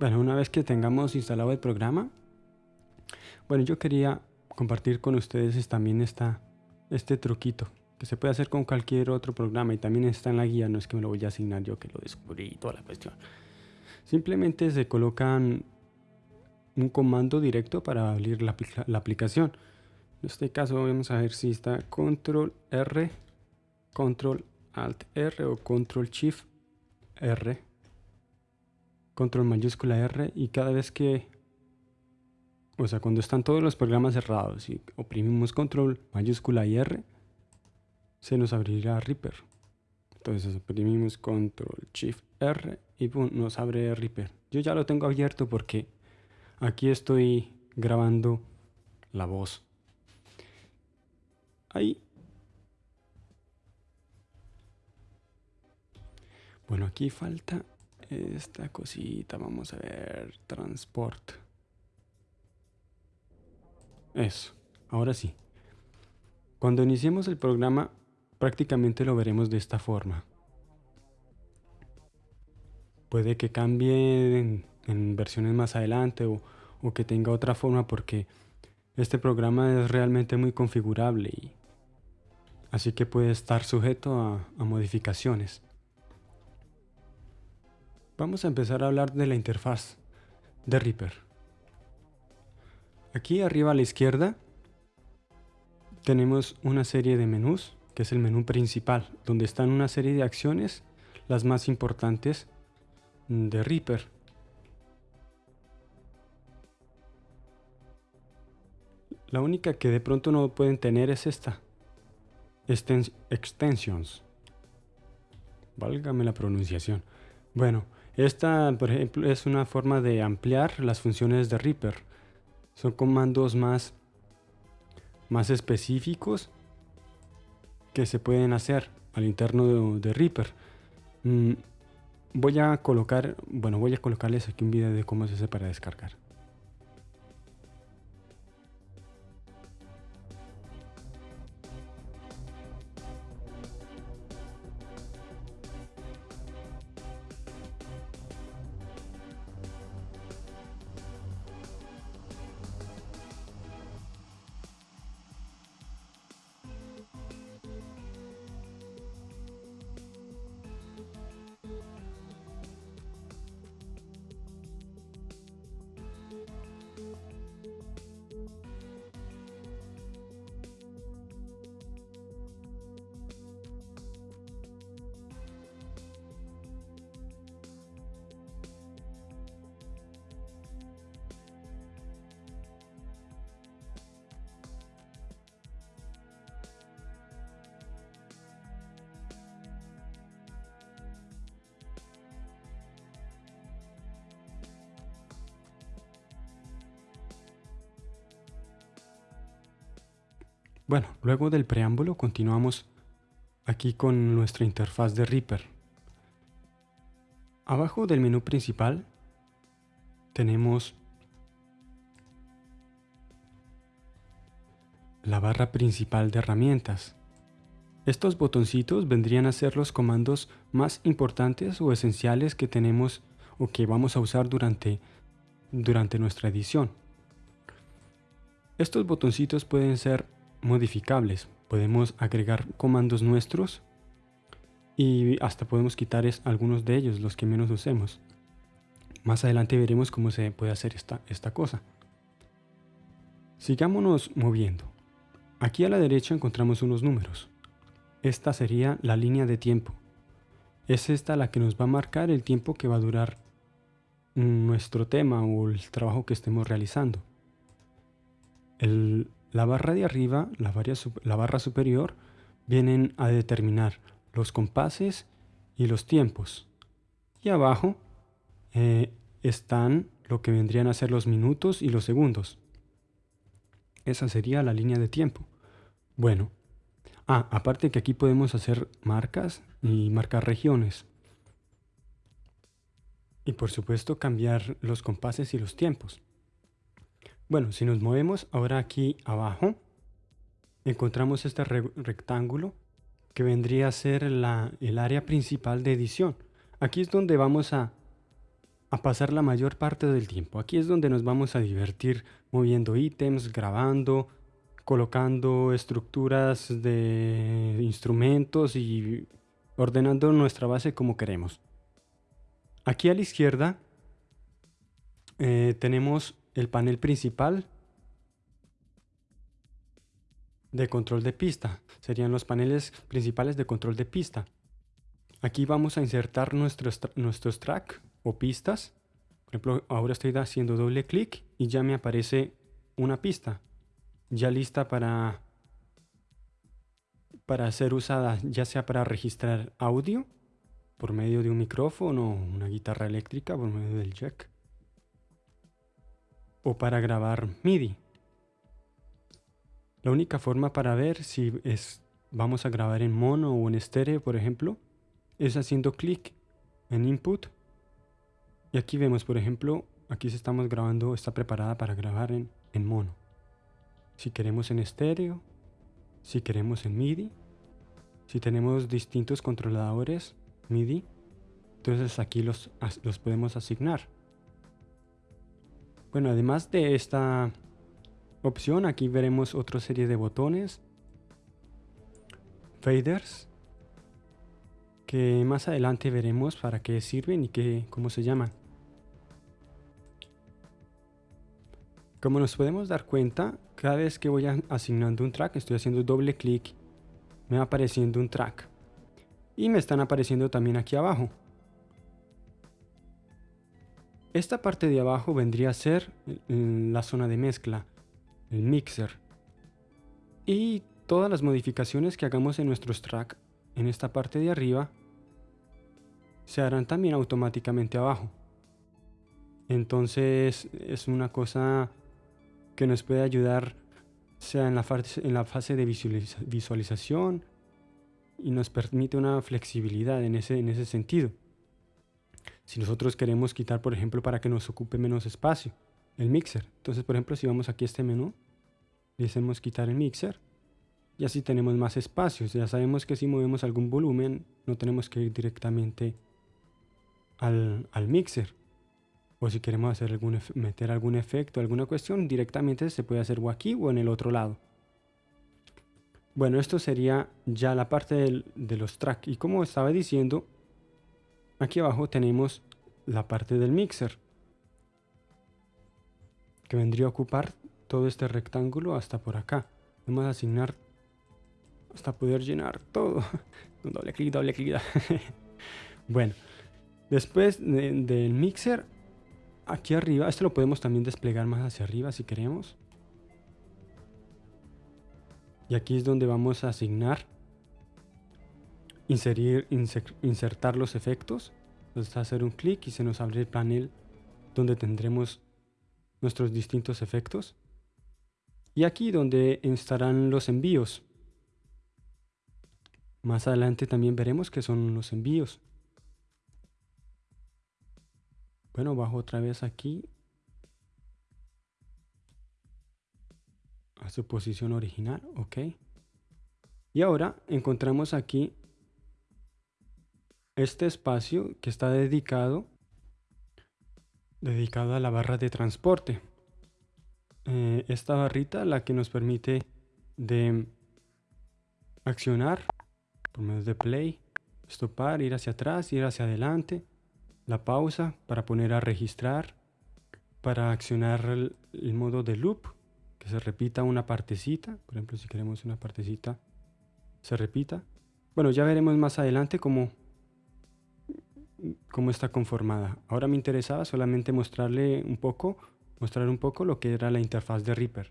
Bueno, una vez que tengamos instalado el programa, bueno, yo quería compartir con ustedes también esta, este truquito que se puede hacer con cualquier otro programa y también está en la guía, no es que me lo voy a asignar yo que lo descubrí y toda la cuestión. Simplemente se colocan un comando directo para abrir la, la aplicación. En este caso vamos a ver si está control R, control alt R o control shift R, control mayúscula R y cada vez que, o sea, cuando están todos los programas cerrados y oprimimos control mayúscula y R, se nos abrirá Reaper. Entonces oprimimos control shift R y nos abre Reaper. Yo ya lo tengo abierto porque aquí estoy grabando la voz. Ahí. Bueno, aquí falta esta cosita. Vamos a ver. Transport. Eso. Ahora sí. Cuando iniciemos el programa, prácticamente lo veremos de esta forma. Puede que cambie en, versiones más adelante o, que tenga otra forma porque este programa es realmente muy configurable y así que puede estar sujeto a modificaciones. Vamos a empezar a hablar de la interfaz de Reaper. Aquí arriba a la izquierda tenemos una serie de menús, que es el menú principal, donde están una serie de acciones, las más importantes de Reaper. La única que de pronto no pueden tener es esta. extensions. Válgame la pronunciación. Bueno, esta, por ejemplo, es una forma de ampliar las funciones de Reaper. Son comandos más, más específicos que se pueden hacer al interno de, Reaper. Mm, voy a colocar, bueno, voy a colocarles aquí un video de cómo se hace para descargar. Bueno, luego del preámbulo continuamos aquí con nuestra interfaz de Reaper. Abajo del menú principal tenemos la barra principal de herramientas. Estos botoncitos vendrían a ser los comandos más importantes o esenciales que tenemos o que vamos a usar durante, durante nuestra edición. Estos botoncitos pueden ser modificables. Podemos agregar comandos nuestros y hasta podemos quitar algunos de ellos, los que menos usemos. Más adelante veremos cómo se puede hacer esta, esta cosa. Sigámonos moviendo. Aquí a la derecha encontramos unos números. Esta sería la línea de tiempo. Es esta la que nos va a marcar el tiempo que va a durar nuestro tema o el trabajo que estemos realizando. El, la barra de arriba, la, barra superior, vienen a determinar los compases y los tiempos. Y abajo eh, están lo que vendrían a ser los minutos y los segundos. Esa sería la línea de tiempo. Bueno, ah, aparte que aquí podemos hacer marcas y marcar regiones. Y por supuesto cambiar los compases y los tiempos. Bueno, si nos movemos ahora aquí abajo, encontramos este rectángulo que vendría a ser el área principal de edición. Aquí es donde vamos a, a pasar la mayor parte del tiempo. Aquí es donde nos vamos a divertir moviendo ítems, grabando, colocando estructuras de instrumentos y ordenando nuestra base como queremos. Aquí a la izquierda eh, tenemos el panel principal de control de pista. Serían los paneles principales de control de pista. Aquí vamos a insertar nuestros, nuestros track o pistas. Por ejemplo, ahora estoy haciendo doble clic y ya me aparece una pista ya lista para, para ser usada, ya sea para registrar audio por medio de un micrófono o una guitarra eléctrica por medio del jack o para grabar MIDI. La única forma para ver si es, vamos a grabar en mono o en estéreo, por ejemplo, es haciendo clic en Input. Y aquí vemos, por ejemplo, aquí se estamos grabando, está preparada para grabar en, en mono. Si queremos en estéreo, si queremos en MIDI, si tenemos distintos controladores MIDI, entonces aquí los, los podemos asignar. Bueno, además de esta opción, aquí veremos otra serie de botones, faders, que más adelante veremos para qué sirven y qué, cómo se llaman. Como nos podemos dar cuenta, cada vez que voy asignando un track, estoy haciendo doble clic, me va apareciendo un track. Y me están apareciendo también aquí abajo. Esta parte de abajo vendría a ser la zona de mezcla, el mixer. Y todas las modificaciones que hagamos en nuestros tracks en esta parte de arriba se harán también automáticamente abajo. Entonces es una cosa que nos puede ayudar sea en la fase, de visualización y nos permite una flexibilidad en ese sentido. Si nosotros queremos quitar, por ejemplo, para que nos ocupe menos espacio, el mixer. Entonces, por ejemplo, si vamos aquí a este menú, le hacemos quitar el mixer y así tenemos más espacios. Ya sabemos que si movemos algún volumen, no tenemos que ir directamente al, al mixer. O si queremos hacer algún meter algún efecto, alguna cuestión, directamente se puede hacer o aquí o en el otro lado. Bueno, esto sería ya la parte de los tracks. Y como estaba diciendo, Aquí abajo tenemos la parte del mixer que vendría a ocupar todo este rectángulo hasta por acá. Vamos a asignar hasta poder llenar todo. doble clic, doble clic. bueno, después del mixer, aquí arriba, esto lo podemos también desplegar más hacia arriba si queremos. Y aquí es donde vamos a asignar inserir, insertar los efectos. Entonces hacer un clic y se nos abre el panel donde tendremos nuestros distintos efectos. Y aquí donde estarán los envíos. Más adelante también veremos que son los envíos. Bueno, bajo otra vez aquí. A su posición original, ok. Y ahora encontramos aquí este espacio que está dedicado dedicado a la barra de transporte. Eh, esta barrita la que nos permite de accionar por medio de play, stopar, ir hacia atrás, ir hacia adelante, la pausa para poner a registrar, para accionar el, el modo de loop, que se repita una partecita, por ejemplo si queremos una partecita se repita. Bueno, ya veremos más adelante cómo cómo está conformada. Ahora me interesaba solamente mostrarle un poco, mostrar un poco lo que era la interfaz de Reaper.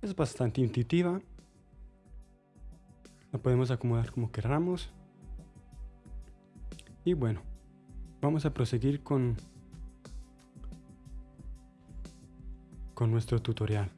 Es bastante intuitiva. La podemos acomodar como queramos. Y bueno, vamos a proseguir con, con nuestro tutorial.